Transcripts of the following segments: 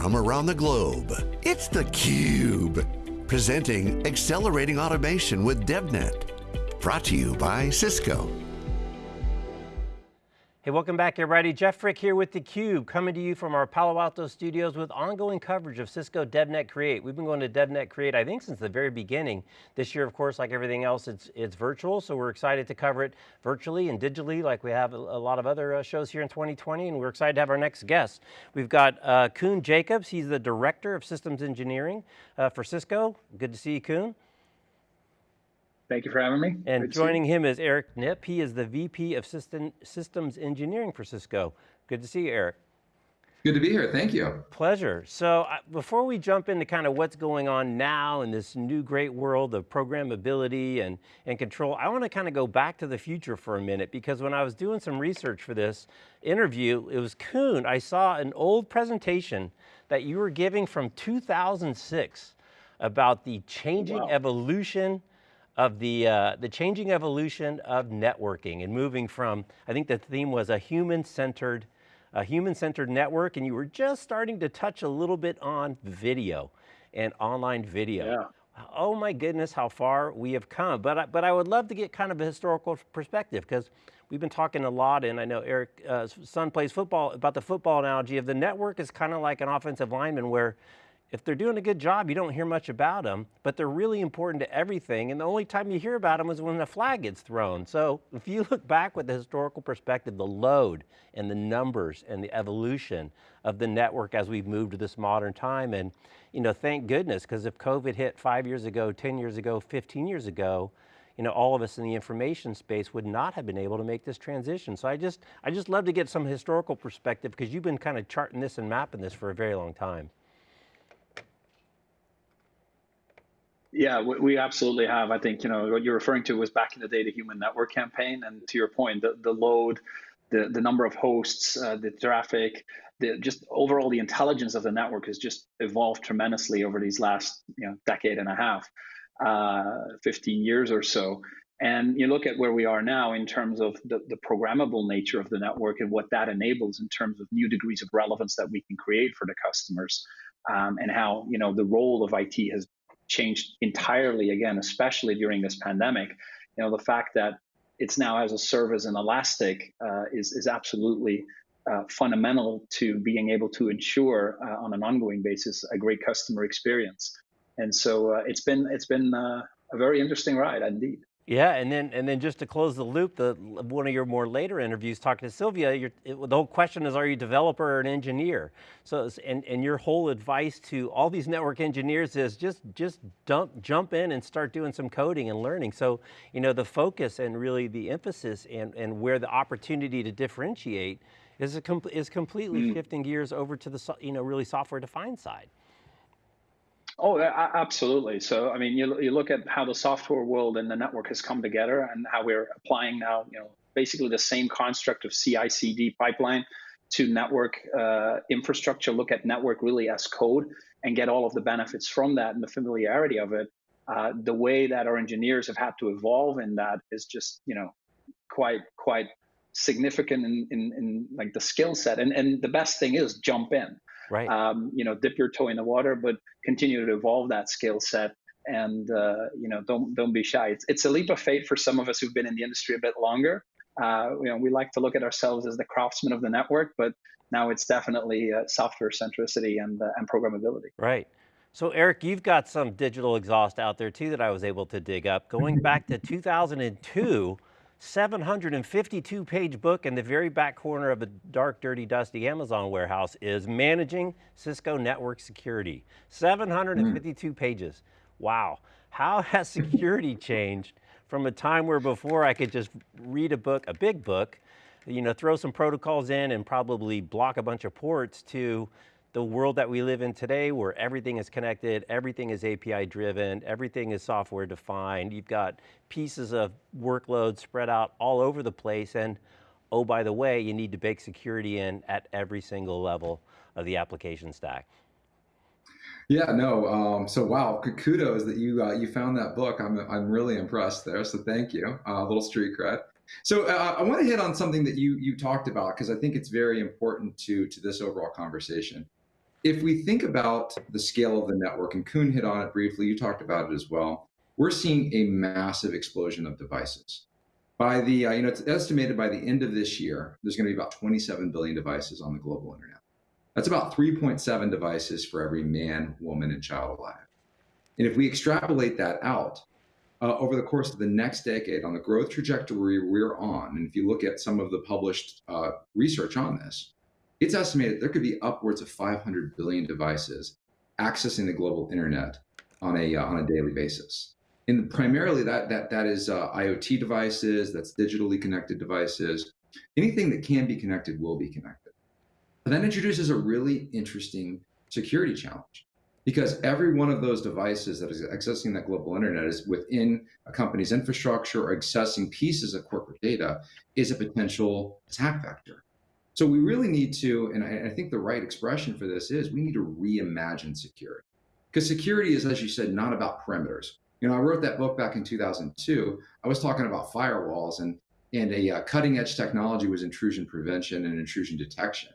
from around the globe. It's theCUBE, presenting Accelerating Automation with DevNet. Brought to you by Cisco. Hey, welcome back everybody. Jeff Frick here with theCUBE, coming to you from our Palo Alto studios with ongoing coverage of Cisco DevNet Create. We've been going to DevNet Create, I think since the very beginning. This year, of course, like everything else, it's, it's virtual, so we're excited to cover it virtually and digitally like we have a, a lot of other uh, shows here in 2020, and we're excited to have our next guest. We've got uh, Koen Jacobs, he's the Director of Systems Engineering uh, for Cisco. Good to see you, Koen. Thank you for having me. And Great joining him is Eric Knipp. He is the VP of System, Systems Engineering for Cisco. Good to see you, Eric. Good to be here, thank you. Pleasure. So uh, before we jump into kind of what's going on now in this new great world of programmability and, and control, I want to kind of go back to the future for a minute because when I was doing some research for this interview, it was Koen, I saw an old presentation that you were giving from 2006 about the changing wow. evolution of the, uh, the changing evolution of networking and moving from, I think the theme was a human-centered a human-centered network and you were just starting to touch a little bit on video and online video. Yeah. Oh my goodness, how far we have come. But I, but I would love to get kind of a historical perspective because we've been talking a lot and I know Eric, uh, son plays football, about the football analogy of the network is kind of like an offensive lineman where if they're doing a good job, you don't hear much about them, but they're really important to everything. And the only time you hear about them is when the flag gets thrown. So if you look back with the historical perspective, the load and the numbers and the evolution of the network as we've moved to this modern time. And you know, thank goodness, because if COVID hit five years ago, 10 years ago, 15 years ago, you know, all of us in the information space would not have been able to make this transition. So I just, I just love to get some historical perspective because you've been kind of charting this and mapping this for a very long time. Yeah, we absolutely have. I think you know what you're referring to was back in the day the Human Network campaign, and to your point, the, the load, the the number of hosts, uh, the traffic, the just overall the intelligence of the network has just evolved tremendously over these last you know decade and a half, uh, 15 years or so. And you look at where we are now in terms of the, the programmable nature of the network and what that enables in terms of new degrees of relevance that we can create for the customers. Um, and how you know the role of IT has changed entirely again, especially during this pandemic. You know, the fact that it's now as a service and elastic uh, is, is absolutely uh, fundamental to being able to ensure uh, on an ongoing basis a great customer experience. And so uh, it's been it's been uh, a very interesting ride indeed. Yeah, and then and then just to close the loop, the one of your more later interviews talking to Sylvia, it, the whole question is, are you a developer or an engineer? So, and, and your whole advice to all these network engineers is just just dump, jump in and start doing some coding and learning. So, you know, the focus and really the emphasis and, and where the opportunity to differentiate is, a, is completely mm. shifting gears over to the, you know, really software defined side. Oh, absolutely. So, I mean, you, you look at how the software world and the network has come together and how we're applying now, you know, basically the same construct of CI/CD pipeline to network uh, infrastructure. Look at network really as code and get all of the benefits from that and the familiarity of it. Uh, the way that our engineers have had to evolve in that is just, you know, quite quite significant in, in, in like the skill set. And and the best thing is jump in right. Um, you know, dip your toe in the water, but continue to evolve that skill set. And uh, you know, don't don't be shy. It's it's a leap of faith for some of us who've been in the industry a bit longer. Uh, you know, we like to look at ourselves as the craftsmen of the network, but now it's definitely uh, software centricity and uh, and programmability. Right. So Eric, you've got some digital exhaust out there too that I was able to dig up. Going back to 2002, 752 page book in the very back corner of a dark, dirty, dusty Amazon warehouse is Managing Cisco Network Security. 752 mm. pages. Wow. How has security changed from a time where before I could just read a book, a big book, you know, throw some protocols in and probably block a bunch of ports to the world that we live in today where everything is connected, everything is API driven, everything is software defined. You've got pieces of workload spread out all over the place and oh, by the way, you need to bake security in at every single level of the application stack. Yeah, no. Um, so wow, kudos that you uh, you found that book. I'm I'm really impressed there. So thank you. Uh, little street cred. So uh, I want to hit on something that you you talked about because I think it's very important to to this overall conversation. If we think about the scale of the network, and Koen hit on it briefly, you talked about it as well, we're seeing a massive explosion of devices. By the, uh, you know, it's estimated by the end of this year, there's going to be about 27 billion devices on the global internet. That's about 3.7 devices for every man, woman, and child alive. And if we extrapolate that out uh, over the course of the next decade on the growth trajectory we're on, and if you look at some of the published uh, research on this, it's estimated there could be upwards of 500 billion devices accessing the global internet on a uh, on a daily basis. And primarily that that that is uh, IoT devices, that's digitally connected devices. Anything that can be connected will be connected. But that introduces a really interesting security challenge because every one of those devices that is accessing that global internet is within a company's infrastructure or accessing pieces of corporate data is a potential attack vector. So we really need to, and I, I think the right expression for this is we need to reimagine security. Because security is, as you said, not about perimeters. You know, I wrote that book back in 2002. I was talking about firewalls and and a uh, cutting edge technology was intrusion prevention and intrusion detection.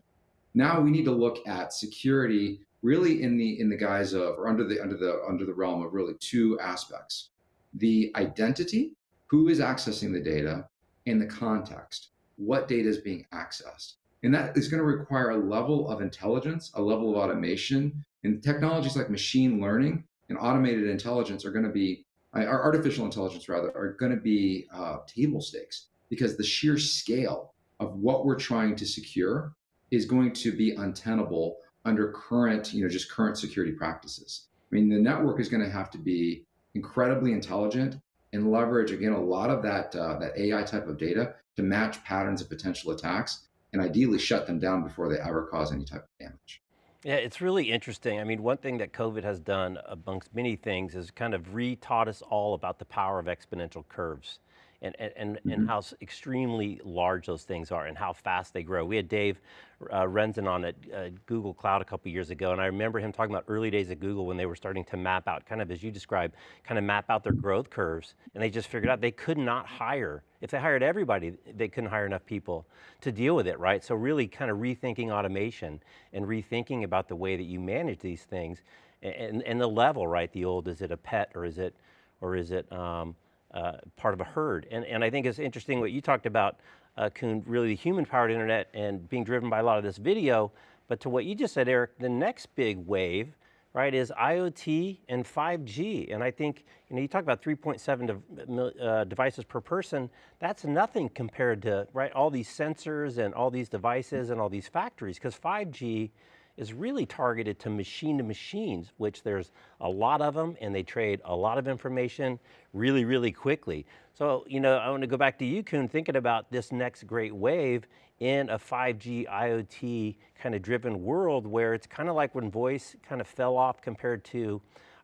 Now we need to look at security really in the in the guise of or under the under the under the realm of really two aspects. The identity, who is accessing the data, and the context, what data is being accessed. And that is going to require a level of intelligence, a level of automation. And technologies like machine learning and automated intelligence are going to be, uh, artificial intelligence rather, are going to be uh, table stakes because the sheer scale of what we're trying to secure is going to be untenable under current, you know, just current security practices. I mean, the network is going to have to be incredibly intelligent and leverage again a lot of that uh, that AI type of data to match patterns of potential attacks and ideally shut them down before they ever cause any type of damage. Yeah, it's really interesting. I mean, one thing that COVID has done amongst many things is kind of re-taught us all about the power of exponential curves and, and, and, mm -hmm. and how extremely large those things are and how fast they grow. We had Dave uh, Rensin on at uh, Google Cloud a couple years ago, and I remember him talking about early days at Google when they were starting to map out, kind of as you described, kind of map out their growth curves, and they just figured out they could not hire. If they hired everybody, they couldn't hire enough people to deal with it, right? So really kind of rethinking automation and rethinking about the way that you manage these things and, and the level, right? The old, is it a pet or is it, or is it, um, uh, part of a herd. And, and I think it's interesting what you talked about, uh, Koen, really the human powered internet and being driven by a lot of this video, but to what you just said, Eric, the next big wave, right, is IoT and 5G. And I think, you know, you talk about 3.7 de uh, devices per person, that's nothing compared to, right, all these sensors and all these devices and all these factories, because 5G is really targeted to machine to machines, which there's a lot of them and they trade a lot of information really, really quickly. So, you know, I want to go back to you, Koen, thinking about this next great wave in a 5G IoT kind of driven world where it's kind of like when voice kind of fell off compared to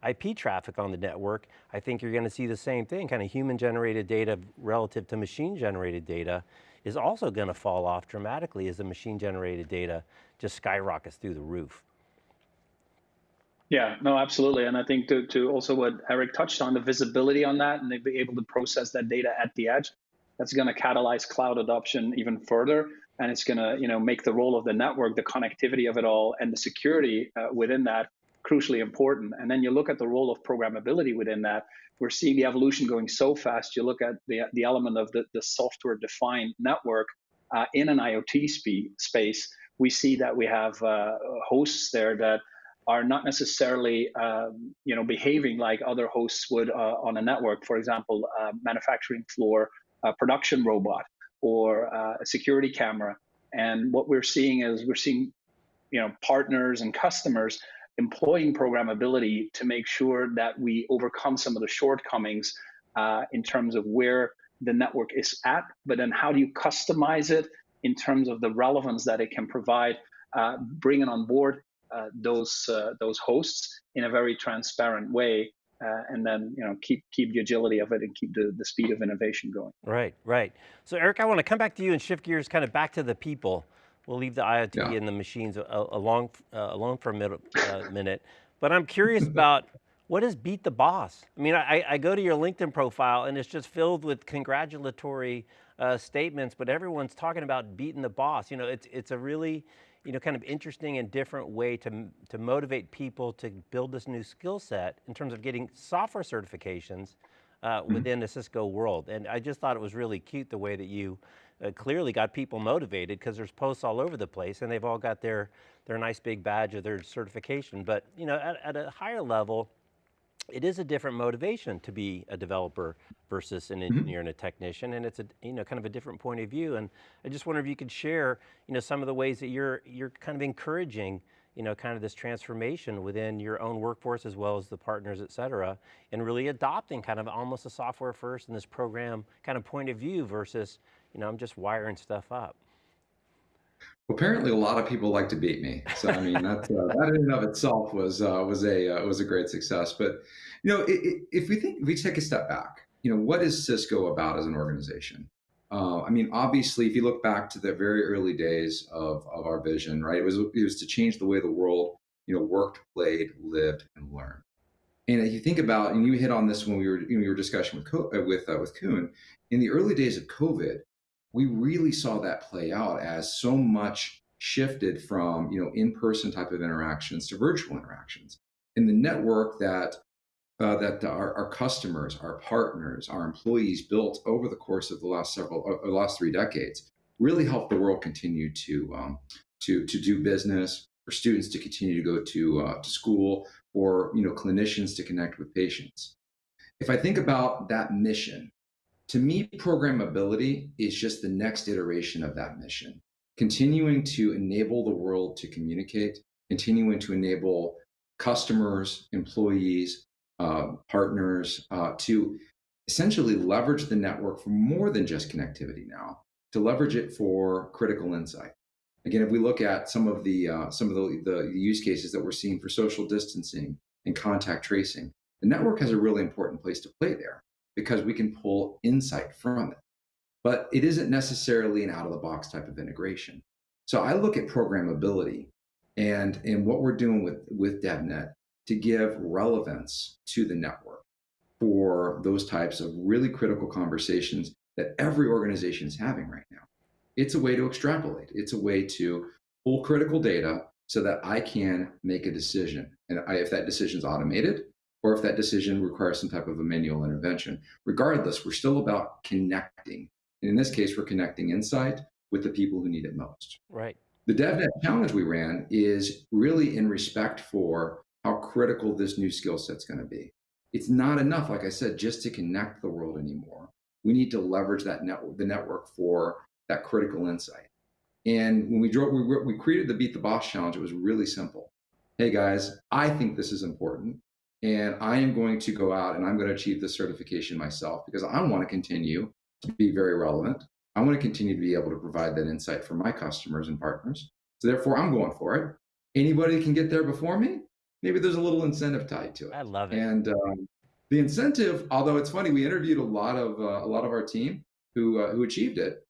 IP traffic on the network, I think you're going to see the same thing, kind of human generated data relative to machine generated data is also going to fall off dramatically as the machine generated data just skyrockets through the roof. Yeah, no, absolutely. And I think to, to also what Eric touched on, the visibility on that and they be able to process that data at the edge, that's going to catalyze cloud adoption even further. And it's going to you know, make the role of the network, the connectivity of it all, and the security uh, within that crucially important. And then you look at the role of programmability within that. We're seeing the evolution going so fast. You look at the, the element of the, the software defined network uh, in an IoT space we see that we have uh, hosts there that are not necessarily um, you know behaving like other hosts would uh, on a network. For example, a manufacturing floor, a production robot, or uh, a security camera. And what we're seeing is we're seeing you know partners and customers employing programmability to make sure that we overcome some of the shortcomings uh, in terms of where the network is at, but then how do you customize it in terms of the relevance that it can provide, uh, bringing on board uh, those uh, those hosts in a very transparent way, uh, and then you know keep keep the agility of it and keep the, the speed of innovation going. Right, right. So Eric, I want to come back to you and shift gears kind of back to the people. We'll leave the IoT yeah. and the machines along alone for a minute, minute. But I'm curious about what is beat the boss? I mean, I, I, go to your LinkedIn profile and it's just filled with congratulatory uh, statements, but everyone's talking about beating the boss. You know, it's, it's a really you know, kind of interesting and different way to, to motivate people to build this new skill set in terms of getting software certifications uh, Mm-hmm. within the Cisco world. And I just thought it was really cute the way that you uh, clearly got people motivated because there's posts all over the place and they've all got their, their nice big badge of their certification. But you know, at, at a higher level, it is a different motivation to be a developer versus an mm-hmm. engineer and a technician, and it's a you know kind of a different point of view. And I just wonder if you could share you know some of the ways that you're you're kind of encouraging you know kind of this transformation within your own workforce as well as the partners, et cetera, and really adopting kind of almost a software first and this program kind of point of view versus you know I'm just wiring stuff up. Apparently, a lot of people like to beat me. So I mean, that uh, that in and of itself was uh, was a uh, was a great success. But you know, i i if we think if we take a step back, you know, what is Cisco about as an organization? Uh, I mean, obviously, if you look back to the very early days of of our vision, right, it was it was to change the way the world, you know, worked, played, lived, and learned. And if you think about, and you hit on this when we were we were discussing with Co- uh, with uh, with Koen, in the early days of COVID, we really saw that play out as so much shifted from you know in-person type of interactions to virtual interactions, and the network that uh, that our, our customers, our partners, our employees built over the course of the last several, uh, the last three decades, really helped the world continue to um, to to do business, for students to continue to go to uh, to school, for you know clinicians to connect with patients. If I think about that mission, to me, programmability is just the next iteration of that mission, continuing to enable the world to communicate, continuing to enable customers, employees, uh, partners uh, to essentially leverage the network for more than just connectivity now, to leverage it for critical insight. Again, if we look at some of the uh, some of the, the use cases that we're seeing for social distancing and contact tracing, the network has a really important place to play there because we can pull insight from it. But it isn't necessarily an out of the box type of integration. So I look at programmability and, and what we're doing with, with DevNet to give relevance to the network for those types of really critical conversations that every organization is having right now. It's a way to extrapolate. It's a way to pull critical data so that I can make a decision. And I, if that decision is automated, or if that decision requires some type of a manual intervention. Regardless, we're still about connecting. And in this case, we're connecting insight with the people who need it most. Right. The DevNet challenge we ran is really in respect for how critical this new skill set's going to be. It's not enough, like I said, just to connect the world anymore. We need to leverage that network, the network for that critical insight. And when we drove, we, we created the Beat the Boss challenge. It was really simple. Hey guys, I think this is important and I am going to go out and I'm going to achieve this certification myself because I want to continue to be very relevant. I want to continue to be able to provide that insight for my customers and partners. So therefore, I'm going for it. Anybody can get there before me. Maybe there's a little incentive tied to it. I love it. And um, the incentive, although it's funny, we interviewed a lot of uh, a lot of our team who uh, who achieved it.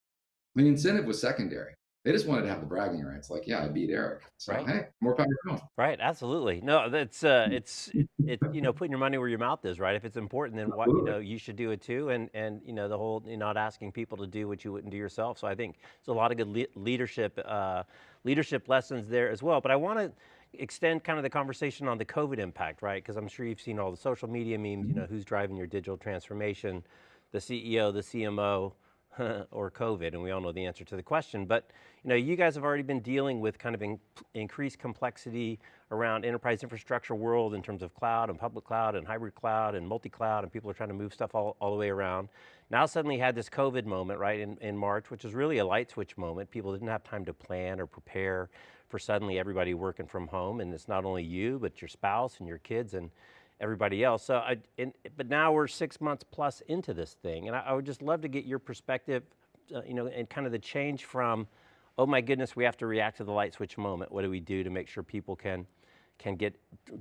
The incentive was secondary. They just wanted to have the bragging rights, like, yeah, I beat Eric. So Right. hey, more power to them. Right, absolutely. No, that's uh, it's it, it, you know putting your money where your mouth is, right? If it's important, then what you know you should do it too, and and you know the whole you're not asking people to do what you wouldn't do yourself. So I think there's a lot of good le- leadership uh, leadership lessons there as well. But I want to extend kind of the conversation on the COVID impact, right? Because I'm sure you've seen all the social media memes. You know who's driving your digital transformation, the CEO, the CMO. or COVID, and we all know the answer to the question. But you know, you guys have already been dealing with kind of in, increased complexity around enterprise infrastructure world in terms of cloud and public cloud and hybrid cloud and multi-cloud, and people are trying to move stuff all, all the way around. Now suddenly had this COVID moment, right, in, in March, which is really a light switch moment. People didn't have time to plan or prepare for suddenly everybody working from home, and it's not only you, but your spouse and your kids and everybody else. So, I, and, but now we're six months plus into this thing, and I, I would just love to get your perspective, uh, you know, and kind of the change from, oh my goodness, we have to react to the light switch moment. What do we do to make sure people can can get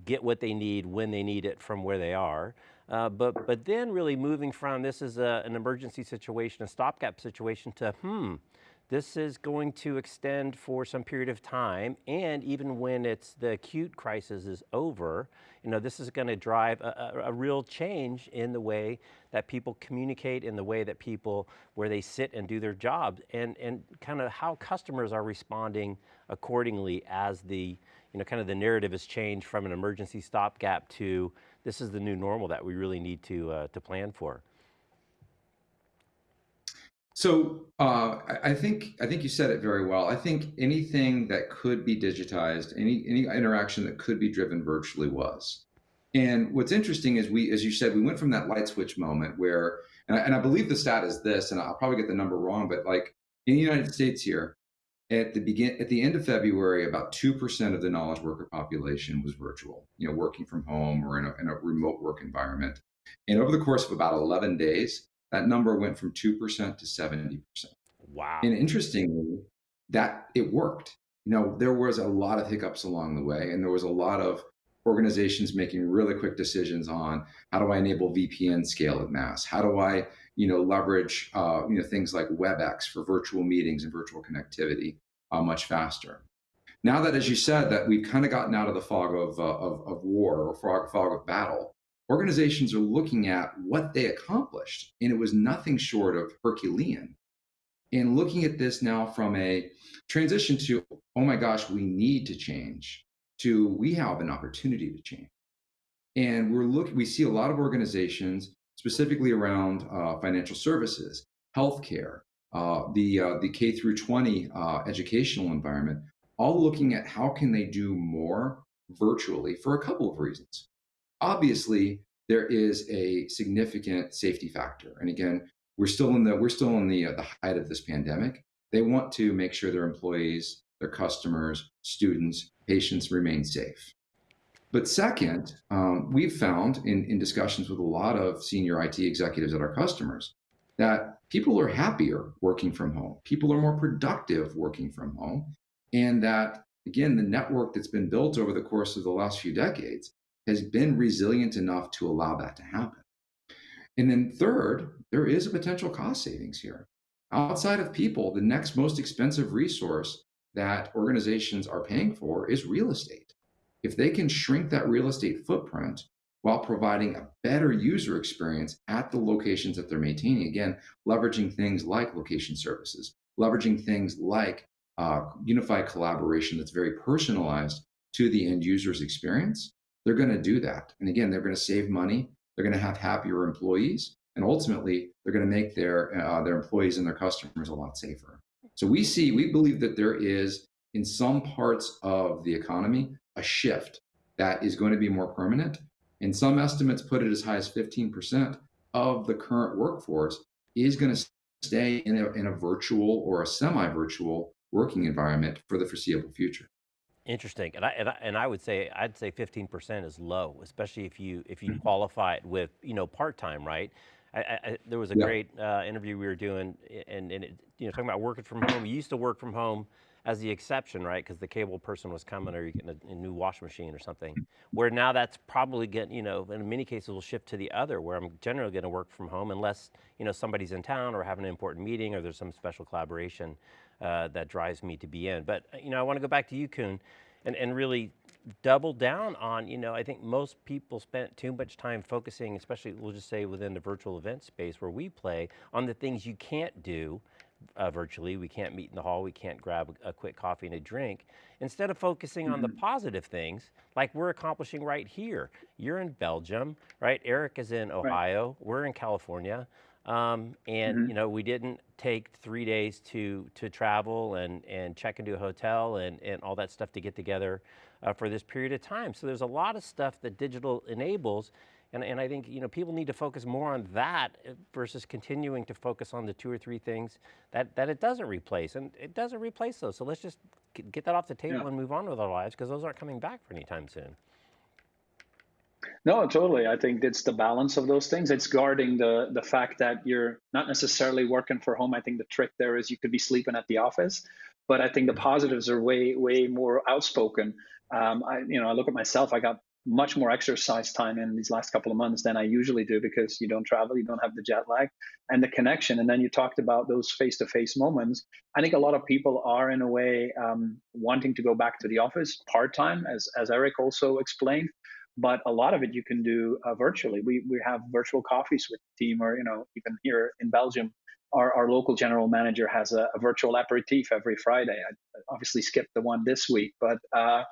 get what they need when they need it from where they are? Uh, but but then really moving from this is a, an emergency situation, a stopgap situation, to hmm, this is going to extend for some period of time, and even when it's the acute crisis is over, you know, this is going to drive a, a, a, real change in the way that people communicate, in the way that people, where they sit and do their jobs, and, and kind of how customers are responding accordingly as the, you know, kind of the narrative has changed from an emergency stopgap to this is the new normal that we really need to, uh, to plan for. So uh, I think I think you said it very well. I think anything that could be digitized, any any interaction that could be driven virtually was. And what's interesting is we, as you said, we went from that light switch moment where, and I, and I believe the stat is this, and I'll probably get the number wrong, but like in the United States here, at the begin at the end of February, about two percent of the knowledge worker population was virtual, you know, working from home or in a, in a remote work environment. And over the course of about 11 days, that number went from 2% to 70%. Wow. And interestingly, that it worked. You know, there was a lot of hiccups along the way, and there was a lot of organizations making really quick decisions on how do I enable VPN scale at mass? How do I, you know, leverage, uh, you know, things like WebEx for virtual meetings and virtual connectivity uh, much faster. Now that, as you said, that we've kind of gotten out of the fog of, uh, of, of war or fog, fog of battle, organizations are looking at what they accomplished, and it was nothing short of Herculean. And looking at this now from a transition to, oh my gosh, we need to change, to we have an opportunity to change. And we're looking, we see a lot of organizations, specifically around uh, financial services, healthcare, uh, the uh, the K through 20 uh, educational environment, all looking at how can they do more virtually for a couple of reasons obviously there is a significant safety factor. And again, we're still in the we're still in the uh, the height of this pandemic. They want to make sure their employees, their customers, students, patients remain safe. But second, um, we've found in, in discussions with a lot of senior IT executives at our customers that people are happier working from home. People are more productive working from home. And that, again, the network that's been built over the course of the last few decades has been resilient enough to allow that to happen. And then third, there is a potential cost savings here. Outside of people, the next most expensive resource that organizations are paying for is real estate. If they can shrink that real estate footprint while providing a better user experience at the locations that they're maintaining, again, leveraging things like location services, leveraging things like uh, unified collaboration that's very personalized to the end user's experience, they're going to do that. And again, they're going to save money. They're going to have happier employees, and ultimately, they're going to make their uh, their employees and their customers a lot safer. So we see, we believe that there is in some parts of the economy a shift that is going to be more permanent. And some estimates put it as high as 15% of the current workforce is going to stay in a, in a virtual or a semi-virtual working environment for the foreseeable future. Interesting, and I, and I, and I would say I'd say 15% is low, especially if you if you mm-hmm. qualify it with you know part time, right? I, I, there was a yeah. great uh, interview we were doing, and, and it, you know talking about working from home. You used to work from home as the exception, right? Because the cable person was coming, or you're getting a, a, new washing machine or something. Where now that's probably getting, you know, in many cases will shift to the other, where I'm generally going to work from home unless you know somebody's in town or having an important meeting or there's some special collaboration that drives me to be in. But uh, you know, I want to go back to you, Koen, and, and really double down on, you know, I think most people spent too much time focusing, especially we'll just say within the virtual event space where we play, on the things you can't do uh, virtually. We can't meet in the hall, we can't grab a, a quick coffee and a drink. Instead of focusing mm -hmm. on the mm-hmm. positive things, like we're accomplishing right here. You're in Belgium, right? Eric is in Ohio, right. we're in California. Um, and mm -hmm. you know, we didn't take three days to to travel and and check into a hotel and and all that stuff to get together uh, for this period of time. So there's a lot of stuff that digital enables. And, and I think you know people need to focus more on that uh, versus continuing to focus on the two or three things that, that it doesn't replace. And it doesn't replace those. So let's just get that off the table yeah. and move on with our lives because those aren't coming back for any time soon. No, totally. I think it's the balance of those things. It's guarding the the fact that you're not necessarily working for home. I think the trick there is you could be sleeping at the office, but I think the positives are way way more outspoken. Um, I you know I look at myself. I got much more exercise time in these last couple of months than I usually do because you don't travel, you don't have the jet lag and the connection. And then you talked about those face to face moments. I think a lot of people are, in a way, um, wanting to go back to the office part time, as, as Eric also explained. But a lot of it you can do uh, virtually. We, we have virtual coffees with the team, or you know, even here in Belgium, our, our local general manager has a, a virtual aperitif every Friday. I obviously skipped the one this week, but uh,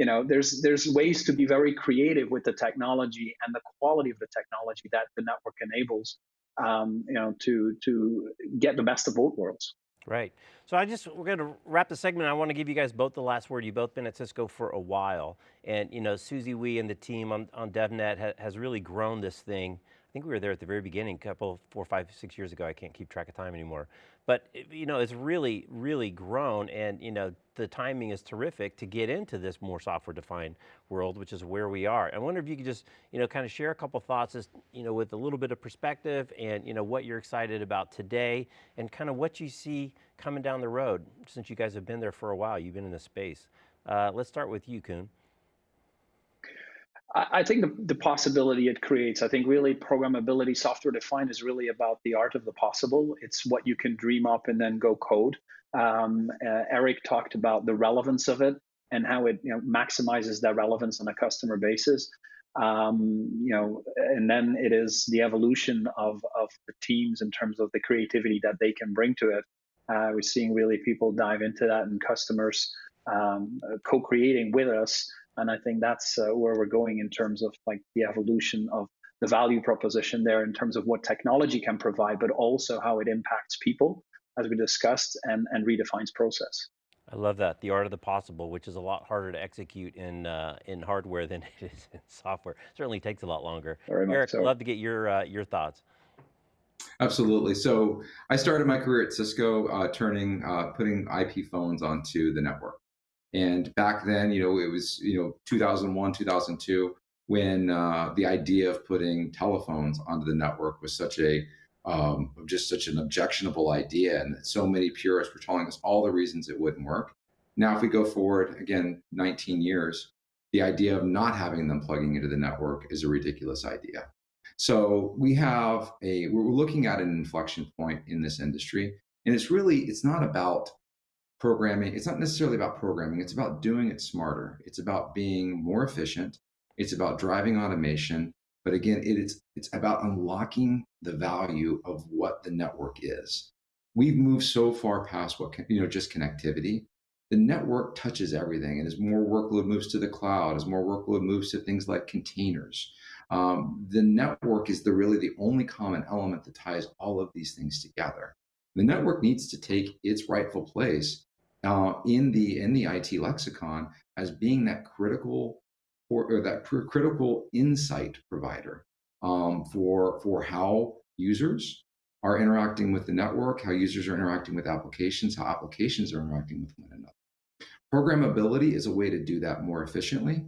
you know there's there's ways to be very creative with the technology and the quality of the technology that the network enables um, you know to to get the best of both worlds right. So i just we're going to wrap the segment. I want to give you guys both the last word. You've both been at cisco for a while. And you know susie wee and the team on, on devnet ha, has really grown this thing. I think we were there at the very beginning, a couple, four, five, six years ago. I can't keep track of time anymore. But you know, it's really, really grown, and you know, the timing is terrific to get into this more software-defined world, which is where we are. I wonder if you could just, you know, kind of share a couple thoughts, as, you know, with a little bit of perspective, and you know, what you're excited about today, and kind of what you see coming down the road. Since you guys have been there for a while, you've been in the space. Uh, let's start with you, Koen. I think the, the possibility it creates, I think really programmability, software defined is really about the art of the possible. It's what you can dream up and then go code. Um, uh, Eric talked about the relevance of it and how it you know, maximizes that relevance on a customer basis. Um, you know, and then it is the evolution of, of the teams in terms of the creativity that they can bring to it. Uh, we're seeing really people dive into that and customers um, co-creating with us and I think that's uh, where we're going in terms of like the evolution of the value proposition there in terms of what technology can provide, but also how it impacts people, as we discussed, and, and redefines process. I love that, the art of the possible, which is a lot harder to execute in uh, in hardware than it is in software. Certainly takes a lot longer. Very Eric, so. I'd love to get your uh, your thoughts. Absolutely. So I started my career at Cisco, uh, turning, uh, putting IP phones onto the network. And back then, you know, it was, you know, 2001, 2002, when uh, the idea of putting telephones onto the network was such a, um, just such an objectionable idea. And so many purists were telling us all the reasons it wouldn't work. Now, if we go forward again, 19 years, the idea of not having them plugging into the network is a ridiculous idea. So we have a, we're looking at an inflection point in this industry. And it's really, it's not about programming, it's not necessarily about programming, it's about doing it smarter. It's about being more efficient. It's about driving automation. But again, it is, it's about unlocking the value of what the network is. We've moved so far past what, you know, just connectivity. The network touches everything. And as more workload moves to the cloud, as more workload moves to things like containers, um, the network is the really the only common element that ties all of these things together. The network needs to take its rightful place uh, in the in the IT lexicon as being that critical or, or that critical insight provider um, for for how users are interacting with the network, how users are interacting with applications, how applications are interacting with one another. Programmability is a way to do that more efficiently,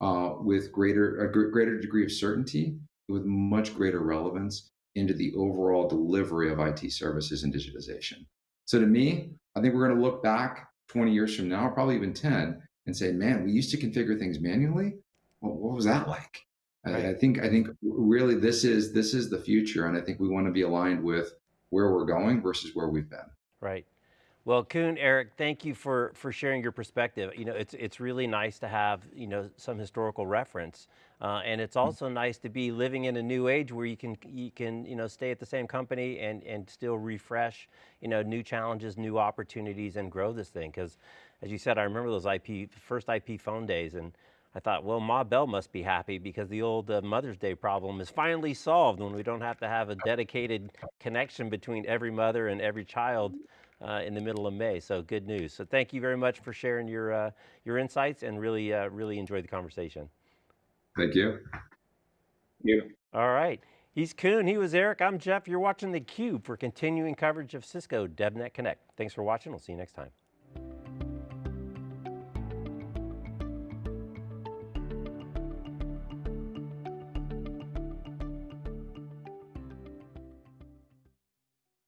uh, with greater a greater degree of certainty, with much greater relevance into the overall delivery of IT services and digitization. So to me, I think we're going to look back 20 years from now, probably even 10, and say, man, we used to configure things manually. Well, what was that like? Right. I, I think I think really this is this is the future, and I think we want to be aligned with where we're going versus where we've been. Right. Well, Koen, Eric, thank you for, for sharing your perspective. You know, it's, it's really nice to have, you know, some historical reference. Uh, and it's hmm. also nice to be living in a new age where you can, you can, you know, stay at the same company and, and still refresh, you know, new challenges, new opportunities and grow this thing. Because as you said, I remember those IP, first IP phone days and I thought, well, Ma Bell must be happy because the old uh, Mother's Day problem is finally solved when we don't have to have a dedicated connection between every mother and every child uh, in the middle of May, so good news. So thank you very much for sharing your, uh, your insights and really, uh, really enjoyed the conversation. Thank you. You. All right. He's Koen, he was Eric, I'm Jeff. You're watching theCUBE for continuing coverage of Cisco DevNet Connect. Thanks for watching, we'll see you next time.